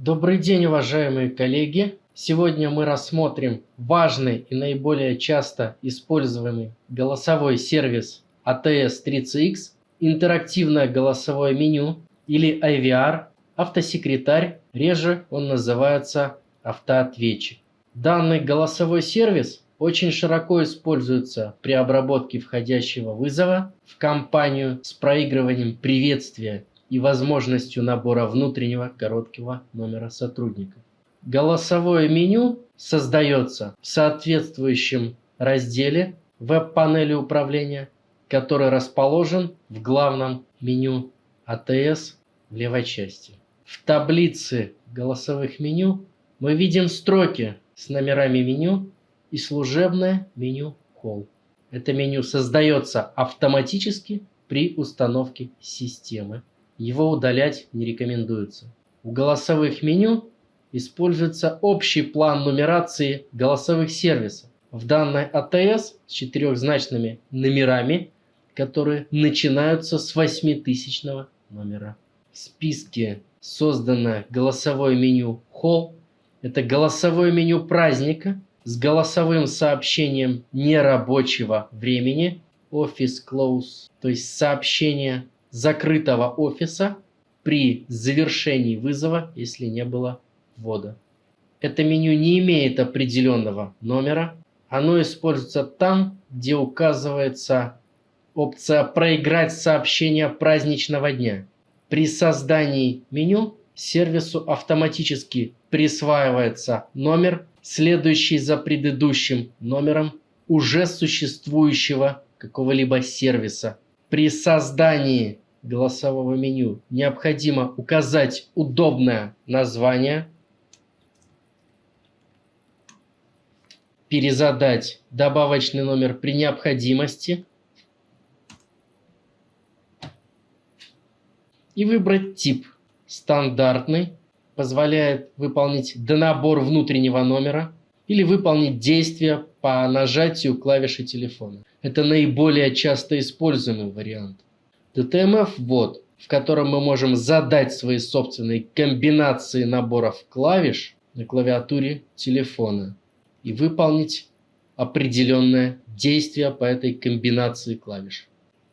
Добрый день, уважаемые коллеги! Сегодня мы рассмотрим важный и наиболее часто используемый голосовой сервис ATS-3CX, интерактивное голосовое меню или IVR, автосекретарь, реже он называется автоответчик. Данный голосовой сервис очень широко используется при обработке входящего вызова в компанию с проигрыванием приветствия и возможностью набора внутреннего короткого номера сотрудника. Голосовое меню создается в соответствующем разделе веб-панели управления, который расположен в главном меню АТС в левой части. В таблице голосовых меню мы видим строки с номерами меню и служебное меню Call. Это меню создается автоматически при установке системы. Его удалять не рекомендуется. У голосовых меню используется общий план нумерации голосовых сервисов. В данной АТС с четырехзначными номерами, которые начинаются с 8000 номера. В списке созданное голосовое меню Hall. Это голосовое меню праздника с голосовым сообщением нерабочего времени Office Close, то есть сообщение закрытого офиса при завершении вызова, если не было ввода. Это меню не имеет определенного номера. Оно используется там, где указывается опция «Проиграть сообщение праздничного дня». При создании меню сервису автоматически присваивается номер, следующий за предыдущим номером уже существующего какого-либо сервиса. При создании голосового меню необходимо указать удобное название, перезадать добавочный номер при необходимости и выбрать тип стандартный, позволяет выполнить донабор внутреннего номера или выполнить действие по нажатию клавиши телефона. Это наиболее часто используемый вариант. DTMF-бот, в котором мы можем задать свои собственные комбинации наборов клавиш на клавиатуре телефона и выполнить определенное действие по этой комбинации клавиш.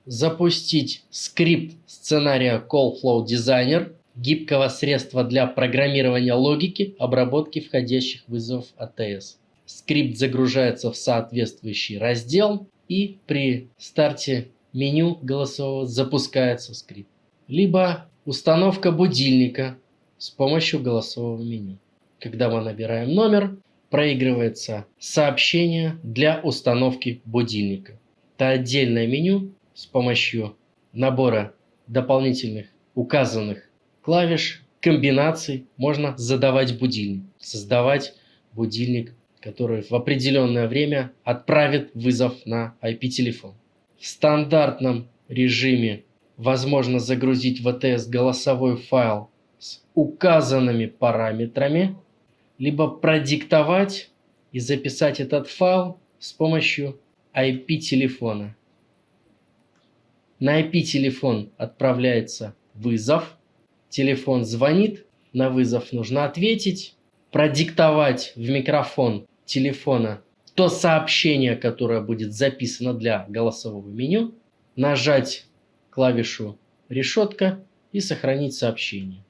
Запустить скрипт сценария CallFlow Designer, гибкого средства для программирования логики обработки входящих вызовов ATS. Скрипт загружается в соответствующий раздел и при старте меню голосового запускается скрипт. Либо установка будильника с помощью голосового меню. Когда мы набираем номер, проигрывается сообщение для установки будильника. Это отдельное меню с помощью набора дополнительных указанных клавиш, комбинаций можно задавать будильник, создавать будильник, который в определенное время отправит вызов на IP-телефон. В стандартном режиме. Возможно загрузить в ATS голосовой файл с указанными параметрами, либо продиктовать и записать этот файл с помощью IP-телефона. На IP-телефон отправляется вызов, телефон звонит, на вызов нужно ответить, продиктовать в микрофон телефона то сообщение, которое будет записано для голосового меню, нажать клавишу решетка и сохранить сообщение.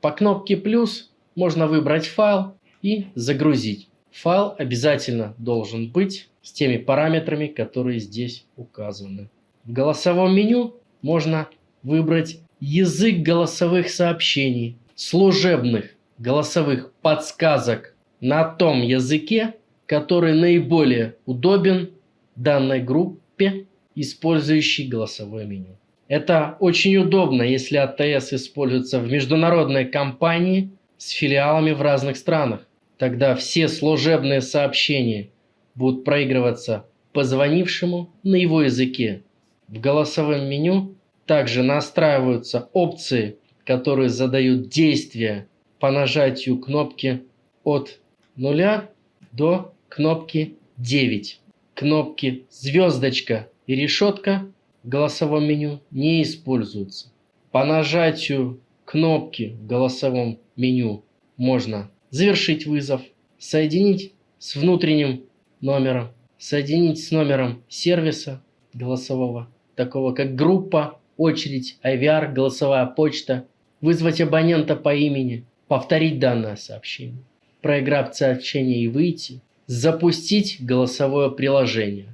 По кнопке плюс можно выбрать файл и загрузить. Файл обязательно должен быть с теми параметрами, которые здесь указаны. В голосовом меню можно выбрать язык голосовых сообщений, служебных голосовых подсказок на том языке, который наиболее удобен данной группе, использующей голосовое меню. Это очень удобно, если АТС используется в международной компании с филиалами в разных странах. Тогда все служебные сообщения будут проигрываться позвонившему на его языке. В голосовом меню также настраиваются опции, которые задают действия по нажатию кнопки от 0 до кнопки 9. Кнопки звездочка и решетка в голосовом меню не используются. По нажатию кнопки в голосовом меню можно завершить вызов, соединить с внутренним номером, соединить с номером сервиса голосового, такого как группа, очередь, IVR, голосовая почта, вызвать абонента по имени, повторить данное сообщение, проиграть сообщение и выйти, запустить голосовое приложение,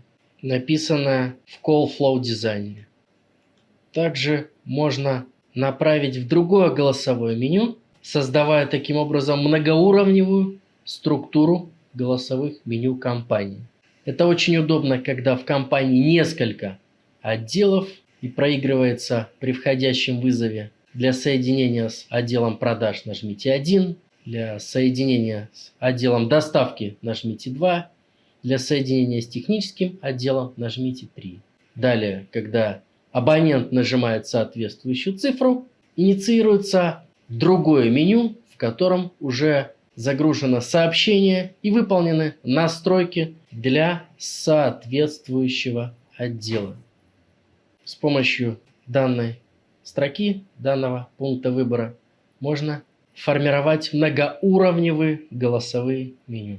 написанное в Call Flow дизайнере. Также можно направить в другое голосовое меню, создавая таким образом многоуровневую структуру голосовых меню компании. Это очень удобно, когда в компании несколько отделов и проигрывается при входящем вызове. Для соединения с отделом продаж нажмите 1, для соединения с отделом доставки нажмите 2, для соединения с техническим отделом нажмите 3. Далее, когда абонент нажимает соответствующую цифру, инициируется другое меню, в котором уже загружено сообщение и выполнены настройки для соответствующего отдела. С помощью данной строки, данного пункта выбора, можно формировать многоуровневые голосовые меню.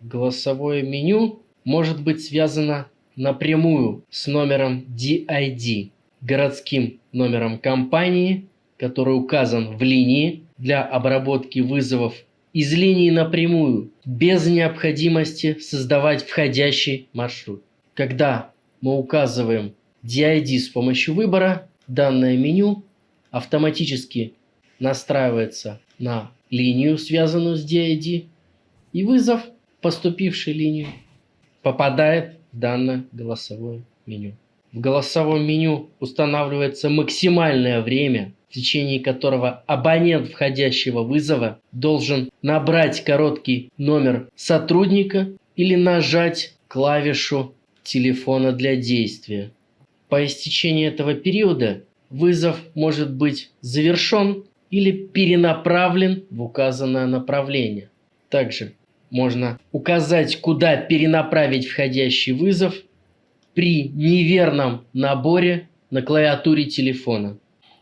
Голосовое меню может быть связано напрямую с номером DID, городским номером компании, который указан в линии для обработки вызовов из линии напрямую, без необходимости создавать входящий маршрут. Когда мы указываем DID с помощью выбора, данное меню автоматически настраивается на линию, связанную с DID, и вызов, поступивший линию, попадает в данное голосовое меню. В голосовом меню устанавливается максимальное время, в течение которого абонент входящего вызова должен набрать короткий номер сотрудника или нажать клавишу телефона для действия. По истечении этого периода вызов может быть завершен или перенаправлен в указанное направление. Также можно указать, куда перенаправить входящий вызов при неверном наборе на клавиатуре телефона.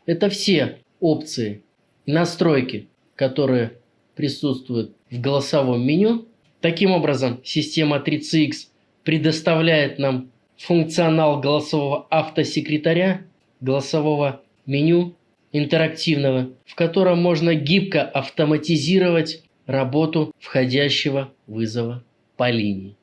Это все опции и настройки, которые присутствуют в голосовом меню. Таким образом, система 3CX предоставляет нам функционал голосового автосекретаря, голосового меню интерактивного, в котором можно гибко автоматизировать работу входящего вызова по линии.